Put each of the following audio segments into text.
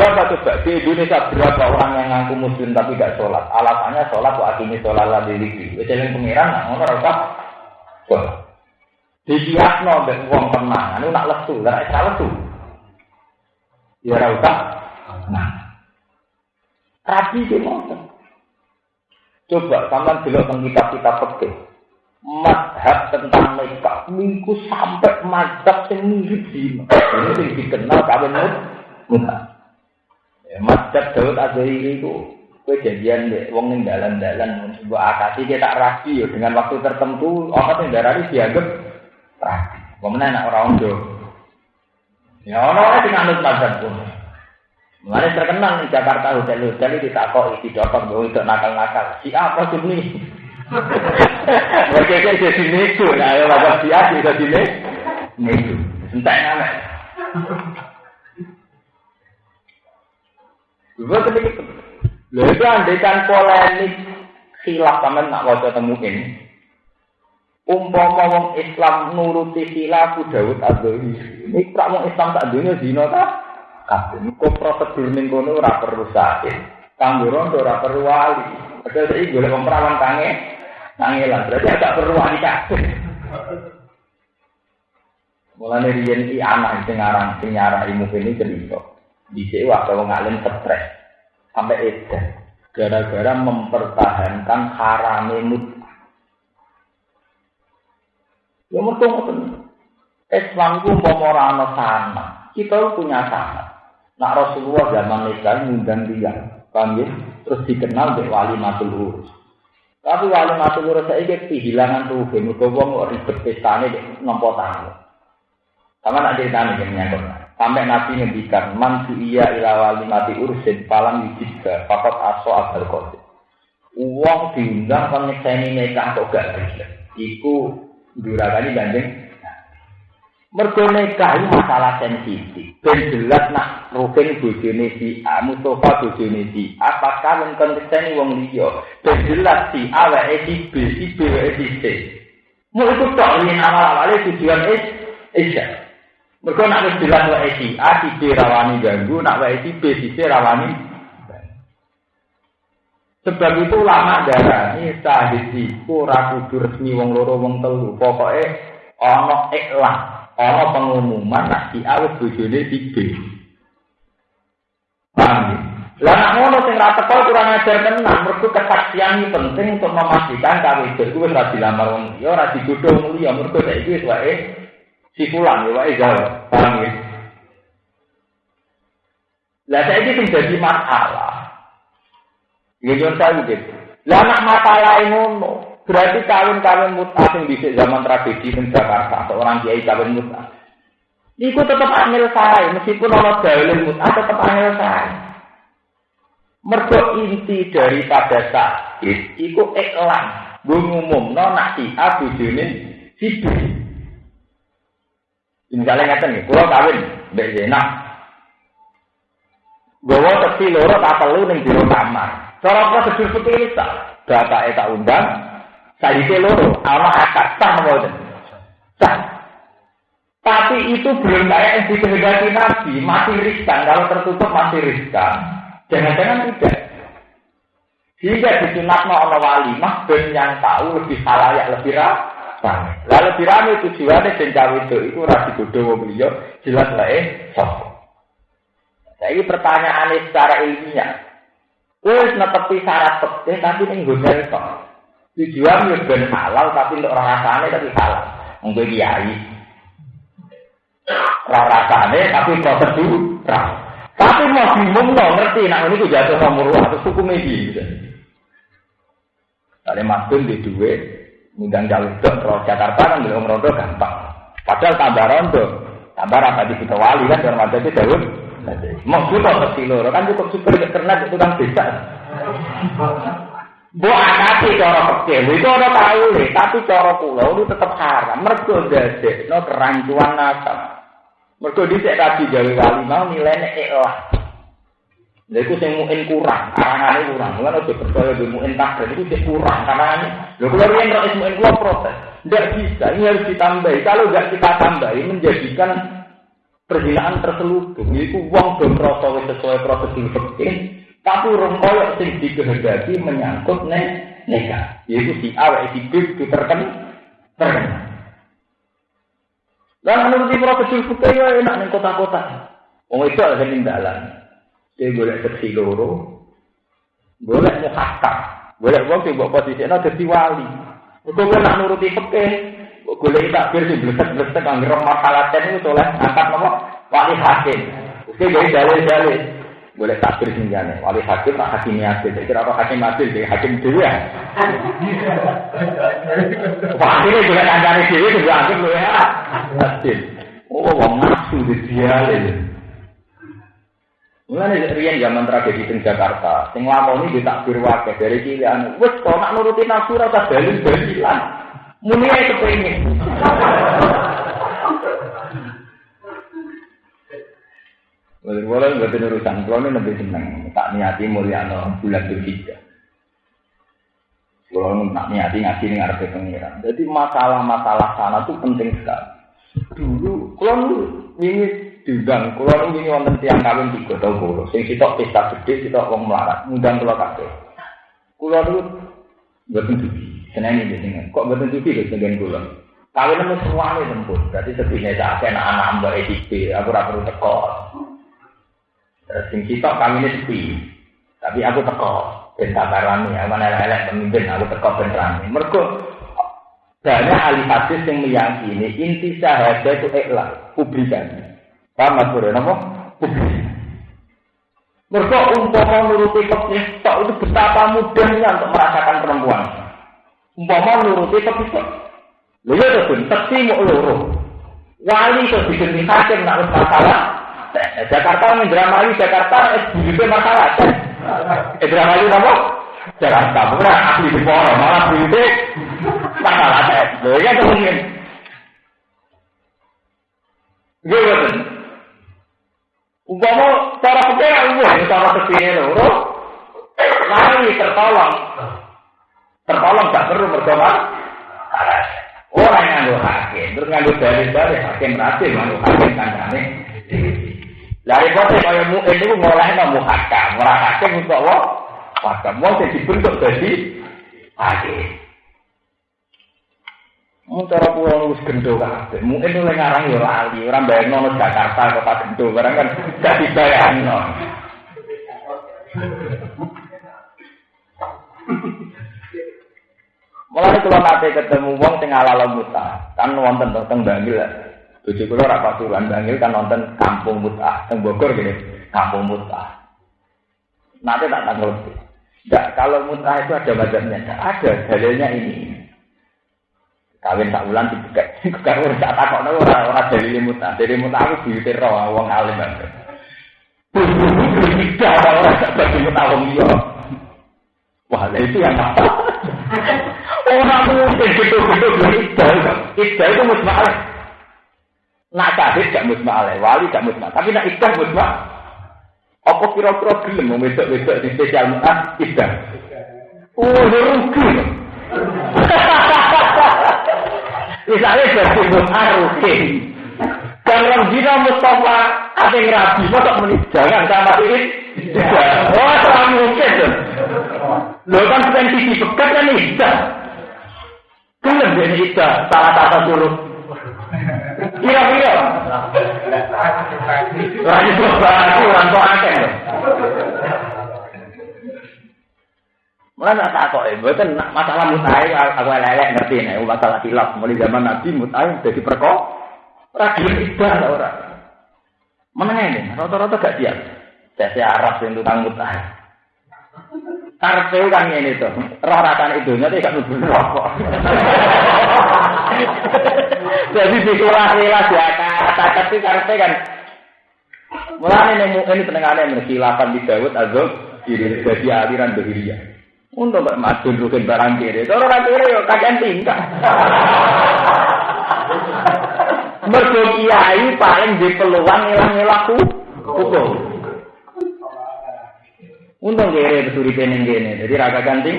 Berapa coba di Indonesia berapa orang yang ngaku muslim tapi tidak sholat? Alasannya sholat waktu ini sholat lah di lagi. Jadi pengiran nggak ngono rasa sholat. Di kiasno mbek wong tenang, anu nak lesu, ora lesu. Ya ora usah. Nah. Rabi ki Coba sampean delok teng kitab-kitab fikih. Madhab tentang nikah minggu sampai madhab yang mirip dino. Ini dikenal kawin muta. Madhab Daud Azhari itu kejadian deh, wong ning dalan-dalan sebuah akasi kita tak rapi ya dengan waktu tertentu orang yang darah dianggap rapi. Kemudian anak orang ondo. Ya orang-orang yang anut madhab pun. Mulai terkenal di Jakarta hotel-hotel itu tak kok isi dokter bahwa itu nakal-nakal. Si apa sih ini? Mereka itu jadi nego. Nah, ya bapak si A itu jadi nego. Entah yang Gue ketika Lha itu andekan polemik khilaf sampean nak waca temuin. Umpama wong Islam nuruti khilaf Daud Adzhari. Ini prak wong Islam tak dunia zina ta? kabeh. Kok prosedur ning kono ora perlu sakit. Kanggo rondo ora perlu wali. Padahal iki golek wong perawan tange nangelan. Berarti agak perlu wali kabeh. Mulane riyen iki anak sing aran sing nyara ilmu ini cerita. Dhisik waktu wong alim stres sampai edan gara-gara mempertahankan harame mut. Ya mergo Islam itu umpama ora ana sana, kita punya sana. Nak Rasulullah zaman nikah ngundang dia, paham ya? Terus dikenal dengan wali matul urus. Tapi wali matul urus ini kehilangan tuh, mereka wong ribet pestane nompo tamu. Sama nak ceritanya yang nyangkut. Sampai Nabi ngendikan, man iya ila mati urusin, palang yujibka, fakot aso abal kodir. Uang diundang kan nyekseni nikah kok gak bisa. Iku durakani banding Mergo nikah itu masalah sensitif. Ben jelas nak Rukin bojone si A, Mustafa bojone si A, apakah yang konsisten wong liya. Ben jelas si A wae si B, si B wae si C. Mau itu tok ini awal-awalnya tujuan is isya. Mergo nak wis jelas wae si A, si B rawani ganggu, nak wae si B, si C rawani Sebab itu lama darah ini sahid iku ora kudu resmi wong loro wong telu. Pokoke ana iklan ana pengumuman nak si A wis bojone tiga. Paham ya? Lah nak ngono sing ra teko kurang ajar tenan, mergo kesaksian ini penting untuk memastikan kawe itu wis ora dilamar wong liya, ora digodho wong liya, mergo saiki wis wae si pulang ya wae jauh. Paham ya? Lah saiki sing dadi masalah. Ya yo saya gitu. Lah nak masalah ngono, Berarti kawin-kawin mutah yang bisa zaman tragedi di Jakarta, seorang kiai kawin mutah. Iku tetap angel saya, meskipun orang dalil mutah tetap angel saya. Mergo inti daripada sakit, iku iklan. Gue ngumum, no nak si A si. Misalnya ngeten nih, kalau kawin, Mbak Zena. Gue teki loro tak perlu ning jero kamar. Cara prosedur seperti ini tak. Undang, Tadi loro, ana akad sah mboten. Sah. Tapi itu belum kayak yang dikehendaki Nabi, masih riskan. Kalau tertutup masih riskan. Jangan-jangan tidak. Jika disunatno ana wali, mah ben yang tahu lebih halayak, lebih ramai. Lalu ramai tujuannya cawe itu, itu rasi bodoh beliau, jelas lah eh. Nah, ini pertanyaannya secara ilmiah. Wes netepi syarat petir, tapi ini nggak kok. Tujuan ya ben halal tapi untuk rasane tapi halal. Mungkin kiai. Orang rasane tapi prosedur. Tapi mau bingung dong ngerti nak ini jatuh nomor atau suku media. Gitu. Tadi masuk di dua, ngundang jalur dok, kalau Jakarta kan belum rondo gampang. Padahal tambah rondo, tambah apa di kita wali kan, dalam ada itu jauh. Mau kita ke kan cukup super karena itu kan bisa. Bu akati cara kecil, itu orang tahu nih, tapi cara pulau itu tetap haram. Mergo dadek, no kerancuan nasab. Mergo dicek tadi gawe wali mau nilainya ikhlas. Lha iku sing muin kurang, arangane kurang. Mulane aja percaya di muin takdir itu sing kurang karangane. Lho kula riyen nek muin kula protes. Tidak bisa, ini harus ditambahi. Kalau nggak kita tambahi menjadikan perzinaan terselubung itu uang dan rasa sesuai prosedur fikih tapi urung koyok sing dikehendaki menyangkut ne neka yaitu si A si B itu terken terkena dan menurut prosedur fikih ya enak nih kota-kota Wong itu ada dalam. Dia boleh seksi loro, boleh muhakam, boleh wong sing mbok posisine dadi wali. Kok nak nuruti fikih, golek takbir sing blesek-blesek anggere masalah ten itu oleh angkat nomor wali hakim. Oke, jadi dalil-dalil. Boleh takbir sing. Wali hakim tak hakim adil. Kira apa hakim adil jadi hakim dhewe. Wah, ini juga kancane dhewe juga hakim lho ya. Adil. Oh, wong nafsu di Mulane riyen zaman tragedi di Jakarta, sing lakoni di takbir wakil dari cilik wis kok nak nuruti nafsu ora usah dalil-dalilan. Muni ae kepengin. Boleh-boleh nggak urusan, kalau ini lebih seneng, tak niati mulyano bulan berhijjah. Kalau tak niati ngaji ini ngarep pengiran. Jadi masalah-masalah sana tuh penting sekali. Dulu, kalau ini diundang, kalau ini wonten tiang kawin tiga tahun bolo, sing sitok pesta gede, sitok wong melarat, ngundang kalau kakek. Kalau itu nggak tentu. Seneng ini dengan kok betul juga di sebagian bulan. Kawin itu semua ini tempur. Berarti sedihnya saya anak anak mbak EDP, aku tidak perlu teko. Terus sing kita kami ini sepi, tapi aku teko. Ben kabarani, aku mana elek pemimpin, aku teko ben rame. Mereka banyak ahli hadis yang meyakini inti syahadat itu ikhlas, publikan. Paham mas Bro? Publikan. Mereka umpama nuruti fikih itu betapa mudahnya untuk merasakan perempuan. Umpama nuruti tapi kok. Lha ya to pun tekti mau loro. Wali itu diganti hakim nak masalah. Jakarta Indramayu Jakarta es bujute masalah. Indramayu apa? Jakarta bukan ahli di poro malah bujute masalah. Lha ya to mungkin. Gue Umpama cara pikir umum, cara ke sini loro, lari tertolong. Tertolong gak perlu berdoa. Orang yang nganggo hakim, terus nganggo dalil-dalil hakim berhasil nganggo hakim kancane. Dari kota kaya mu itu ngolahin mau hakam, ora hakim untuk apa? Hakam mau jadi dibentuk jadi hakim. Mau cara pulau nus gendo kabeh. Mungkin itu ngarang yo lali, orang bayangno Jakarta kota gendo, barang kan gak dibayangno. Mulai kalau nanti ketemu wong sing ala muta, kan wonten teng Bangil. Bojo kula ora pasuruan Bangil kan wonten kampung muta, teng Bogor gini, kampung muta. Nanti tak tanggal. Enggak, kalau muta itu ada macamnya, ada dalilnya ini. Kawin tak ulang dibuka, kawin tak takok ora ora dalil muta. Dari muta aku diutir roh wong alim banget. Tidak ada orang tak bagi muta wong. Wah, itu yang apa? Orang mungkin gedung-gedung idal. Idal itu musma'alah. Nak syahid gak musma'alah. Wali gak musma'alah. Tapi nak idal musma'alah. Apa kira-kira gelem mau wedok-wedok di spesial mu'ah idal? Oh, rugi. Misalnya jadi mu'ah rugi. Dan orang zina Mustafa ada yang rabi, masa menit jangan sama ini. Oh, terlalu mungkin. Lo kan sensitif bekat kan idal. Gelem dia ida salah kata suruh. Kira-kira. Lagi berbahasa orang tua akeh. Mulai tak kok, bukan masalah mutai, aku lelek ngerti nih, masalah hilaf. Mulai zaman Nabi mutai jadi perkok, radio ibadah orang. Mana ini? Rata-rata gak siap. Saya Arab yang tukang mutai. Karpe kan ini tuh, roh ratan itu nanti gak nubuh rokok. Jadi dikulah-kulah ya kata tapi karpe kan. Mulai ini ini pendengaran yang berkilapan di Dawud Azul jadi aliran behiria. Untuk mbak madun rukin barang kiri, kalau orang kiri yo kajian tingkah. Mergo kiai paling di peluang ngilang-ngilaku hukum. Untung kere beturi pening kene, jadi raga ganting.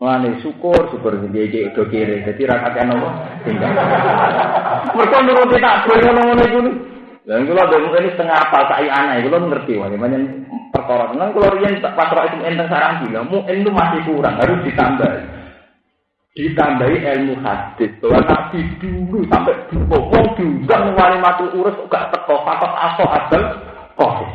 Mane syukur, syukur dia dia udah kiri. Jadi rakyat nopo tinggal. Mereka nuruti tak boleh ngono-ngono itu. Dan kalau ada mungkin setengah apa saya aneh, kalau ngerti wah, gimana perkara. Kan kalau rian pasrah itu enteng sarang bilang, itu masih kurang, harus ditambah. Ditambahi ilmu hadis bahwa nabi dulu sampai dulu, wong ngwali mati urus gak teko, fakot aso adal, kok.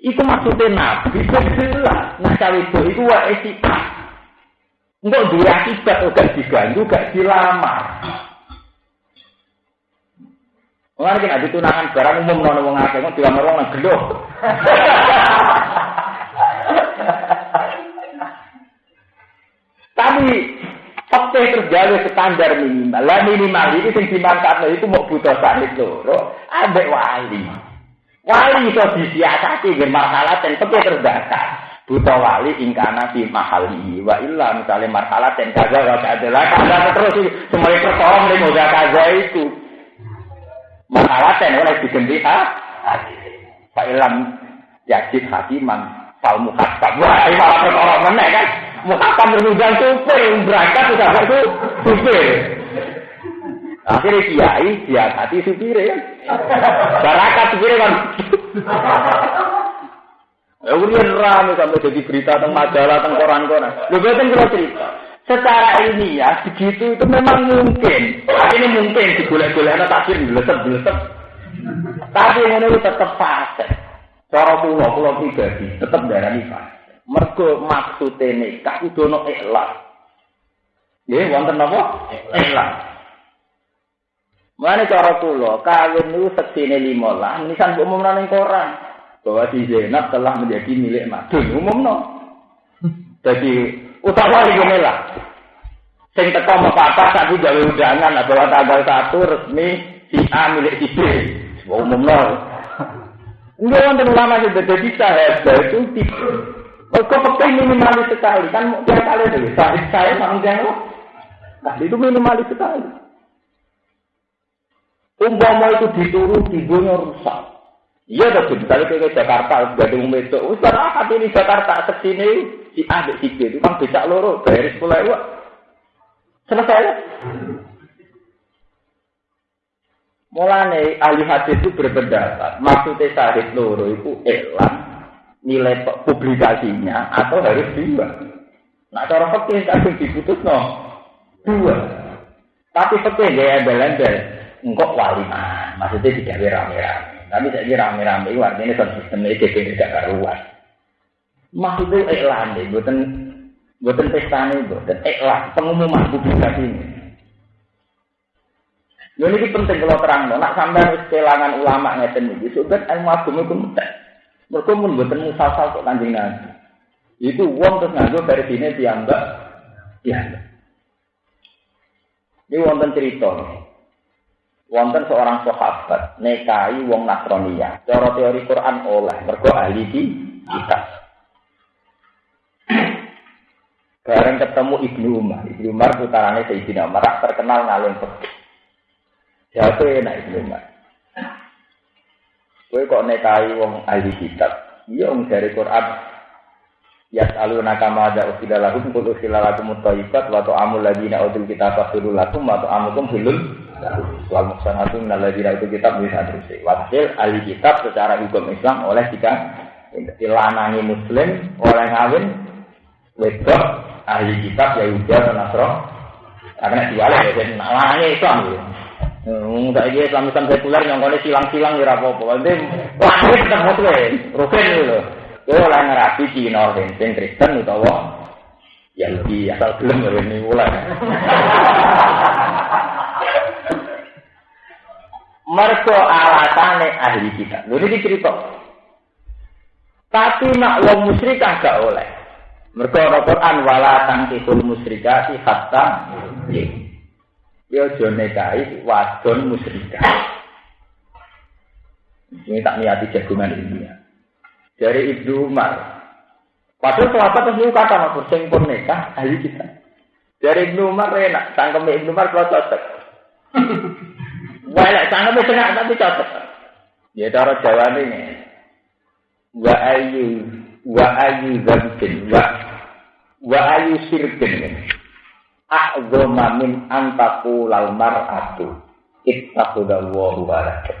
Itu maksudnya nabi, itu jelas. Nah, cawe itu wa etika. Enggak dua akibat, gak diganggu, gak dilamar. Mengenai kan ada tunangan barang umum nono wong akeh kok dilamar wong gelo. Tapi fakta terjadi standar minimal. Lah minimal itu sing dimanfaatno itu mau butuh sanit loro, ambek wali. Wali iso disiasati nggih masalah ten fakta terdasar buta wali ingkana di mahali wa illa misalnya marhalat dan kaza wa adalah kaza terus semuanya pertolong dari moga kaza itu marhalat dan oleh digendi ha? Pak ilam yajid hakiman fal mukhasab wah ini malah pertolong mana kan? Mukhasab berundang supir berangkat sudah itu supir. Akhirnya kiai dia hati supir ya. Barakat supir kan? Ya kemudian rame sampai jadi berita tentang majalah, tentang koran-koran. Lu betul kalau cerita. Secara ilmiah begitu itu memang mungkin. Tapi ini mungkin digolek-golek anak takdir belesep-belesep. Tapi ini itu tetap fase. Cara pulau pulau pribadi tetap darah ini fase. Mergo maksudnya nikah itu no ikhlas. Ya, wonten apa? Ikhlas. Mana cara pulau kawin itu seksine lima lah. Nisan bu umum koran bahwa si Zainab telah menjadi milik Madun umum no. Jadi utama ini lah. Sing teko apa satu gawe undangan bahwa tanggal satu resmi si A milik si B. Umum no. Enggak wonten ulama sing jadi sahabat itu Kok pakai minimalis sekali kan tiap kali itu saya saya manusia Nah itu minimalis sekali. Umpama itu dituruti dunia rusak. Iya tuh, misalnya kayak Jakarta, gak ada yang besok. Ustaz, ah, ini Jakarta ke sini, si A, si B, itu kan bisa loro, bayar sepuluh ribu. Selesai. Mulane ahli hadis itu berpendapat, maksudnya sahid loro itu elang nilai publikasinya atau harus dua. Nah, cara fakir kadang diputus no dua. Tapi fakir gaya embel-embel, enggak wali mah, maksudnya tidak rame-rame. Tapi saya rame-rame itu artinya satu sistem ini jadi tidak karuan. Maksudnya iklan deh, buatan buatan pesta ini, buatan iklan pengumuman publikasi ini. Ini penting kalau terang, nak sampai kehilangan ulama ngeten ini, sudah ilmu agama itu mudah. Mereka pun buatan musasal kok kanjeng nabi. Itu uang terus nganggo dari sini dianggap, dianggap. Ini wonten cerita wonten seorang sahabat nekai wong Nasrania. Cara teori Quran oleh mergo ahli. Bareng ketemu Ibnu Umar. Ibnu Umar putarane Sayyidina Umar terkenal ngalung fikih. Siapa enak Ibnu Umar? Kowe kok nekai wong ahli kitab? Iya wong dari Quran. Ya selalu nakama ada usila lakum kul usila lakum wa amul ladina utul kitab fasulul lakum wa amukum hilul Wal muksanatu naladina itu kitab bisa terus. Wakil ahli kitab secara hukum Islam oleh jika dilanangi muslim oleh ngawin wedok ahli kitab Yahudi atau Nasro karena diwale ya jadi lanangi Islam gitu. Enggak iya Islam Islam sekuler yang kone silang-silang ya apa-apa. Nanti lahir tetap muslim, rukun gitu. Kowe oleh ngerapi Cina, Kristen, Kristen utawa Yahudi asal gelem ini mulai. Mergo alatane ahli kita. Lho iki cerita. Tapi nak wong musyrik gak oleh. Mergo ora Quran wala tangkihul musyrikati hatta Yo jone kai wadon musyrikah. Ini tak niati jagungan ini ya. Dari Ibnu Umar. Padahal sahabat terus kata mas sing pun ahli kita. Dari Ibnu Umar enak, tangkem Ibnu Umar kalau cocok. Sana wis enak tapi cocok. Ya cara Jawa ini. Wa ayu wa ayu dzambin wa Wa ayu sirkin. A'zoma min antaku lal mar'atu. Ittaqudallahu walakat.